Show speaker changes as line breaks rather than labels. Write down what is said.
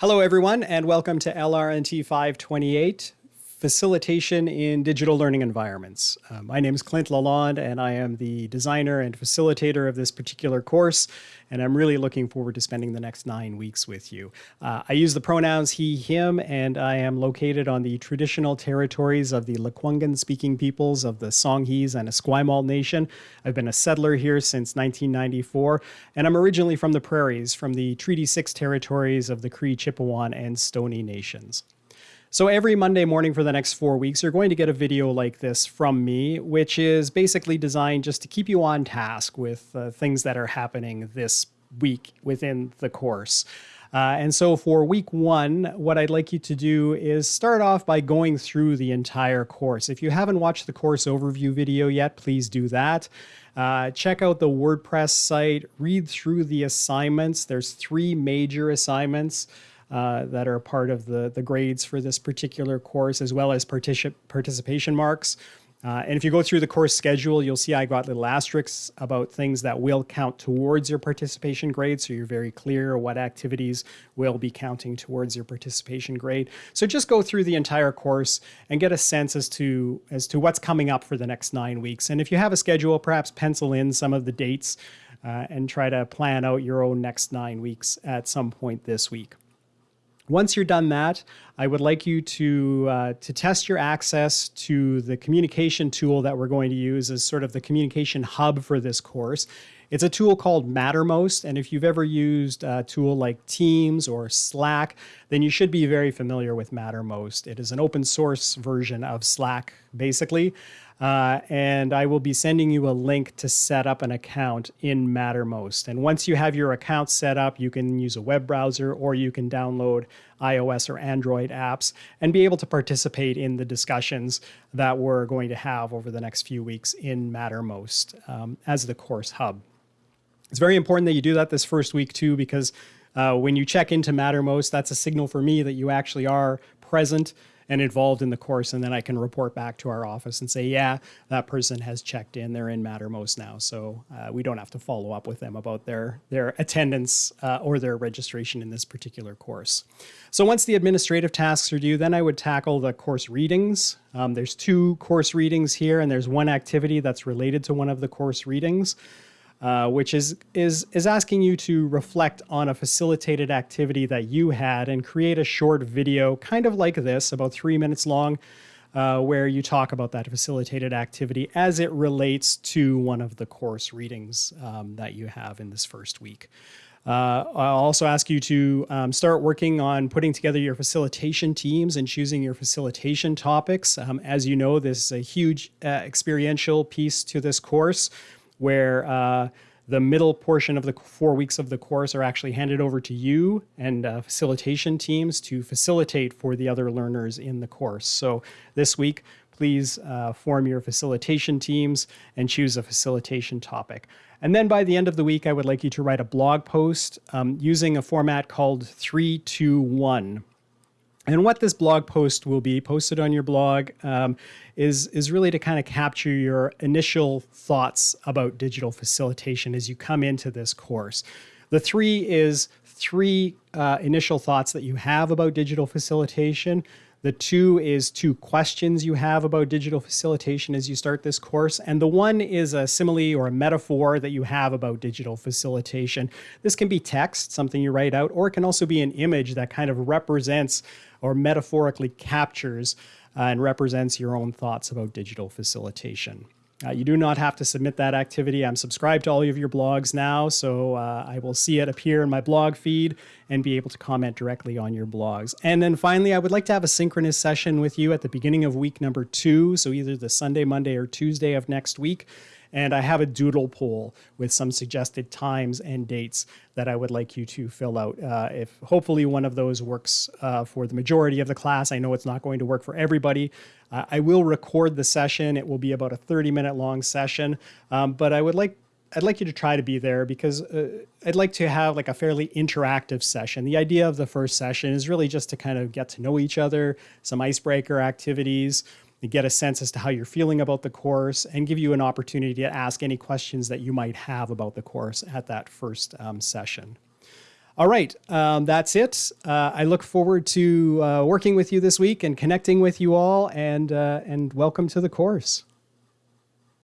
Hello, everyone, and welcome to LRNT 528, Facilitation in Digital Learning Environments. Uh, my name is Clint Lalonde, and I am the designer and facilitator of this particular course, and I'm really looking forward to spending the next nine weeks with you. Uh, I use the pronouns he, him, and I am located on the traditional territories of the Lekwungen-speaking peoples of the Songhees and Esquimalt Nation. I've been a settler here since 1994, and I'm originally from the prairies, from the Treaty 6 territories of the Cree, Chipewyan, and Stoney Nations. So every Monday morning for the next four weeks, you're going to get a video like this from me, which is basically designed just to keep you on task with uh, things that are happening this week within the course. Uh, and so for week one, what I'd like you to do is start off by going through the entire course. If you haven't watched the course overview video yet, please do that. Uh, check out the WordPress site, read through the assignments. There's three major assignments uh, that are part of the, the grades for this particular course, as well as particip participation marks. Uh, and if you go through the course schedule, you'll see I got little asterisks about things that will count towards your participation grade. So you're very clear what activities will be counting towards your participation grade. So just go through the entire course and get a sense as to, as to what's coming up for the next nine weeks. And if you have a schedule, perhaps pencil in some of the dates uh, and try to plan out your own next nine weeks at some point this week. Once you're done that, I would like you to, uh, to test your access to the communication tool that we're going to use as sort of the communication hub for this course. It's a tool called Mattermost, and if you've ever used a tool like Teams or Slack, then you should be very familiar with Mattermost. It is an open source version of Slack, basically. Uh, and I will be sending you a link to set up an account in Mattermost. And once you have your account set up, you can use a web browser or you can download iOS or Android apps and be able to participate in the discussions that we're going to have over the next few weeks in Mattermost um, as the course hub. It's very important that you do that this first week too, because uh, when you check into Mattermost, that's a signal for me that you actually are present and involved in the course. And then I can report back to our office and say, yeah, that person has checked in. They're in Mattermost now. So uh, we don't have to follow up with them about their, their attendance uh, or their registration in this particular course. So once the administrative tasks are due, then I would tackle the course readings. Um, there's two course readings here, and there's one activity that's related to one of the course readings. Uh, which is, is, is asking you to reflect on a facilitated activity that you had and create a short video, kind of like this, about three minutes long, uh, where you talk about that facilitated activity as it relates to one of the course readings um, that you have in this first week. Uh, I'll also ask you to um, start working on putting together your facilitation teams and choosing your facilitation topics. Um, as you know, this is a huge uh, experiential piece to this course where uh, the middle portion of the four weeks of the course are actually handed over to you and uh, facilitation teams to facilitate for the other learners in the course. So this week, please uh, form your facilitation teams and choose a facilitation topic. And then by the end of the week, I would like you to write a blog post um, using a format called 321. And what this blog post will be posted on your blog um, is, is really to kind of capture your initial thoughts about digital facilitation as you come into this course. The three is three uh, initial thoughts that you have about digital facilitation. The two is two questions you have about digital facilitation as you start this course. And the one is a simile or a metaphor that you have about digital facilitation. This can be text, something you write out, or it can also be an image that kind of represents or metaphorically captures uh, and represents your own thoughts about digital facilitation. Uh, you do not have to submit that activity. I'm subscribed to all of your blogs now, so uh, I will see it appear in my blog feed and be able to comment directly on your blogs. And then finally, I would like to have a synchronous session with you at the beginning of week number two, so either the Sunday, Monday, or Tuesday of next week. And I have a doodle poll with some suggested times and dates that I would like you to fill out. Uh, if hopefully one of those works uh, for the majority of the class, I know it's not going to work for everybody. Uh, I will record the session. It will be about a 30 minute long session, um, but I would like I'd like you to try to be there because uh, I'd like to have like a fairly interactive session. The idea of the first session is really just to kind of get to know each other, some icebreaker activities, get a sense as to how you're feeling about the course and give you an opportunity to ask any questions that you might have about the course at that first um, session. All right, um, that's it. Uh, I look forward to uh, working with you this week and connecting with you all, and uh, and welcome to the course.